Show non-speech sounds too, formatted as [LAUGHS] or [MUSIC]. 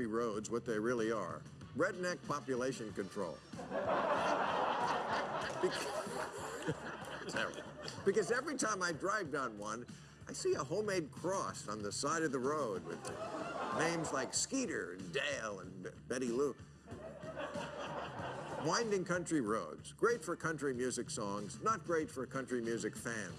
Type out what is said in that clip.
country roads what they really are. Redneck population control. [LAUGHS] Because every time I drive down one, I see a homemade cross on the side of the road with names like Skeeter and Dale and Betty Lou. Winding country roads, great for country music songs, not great for country music fans.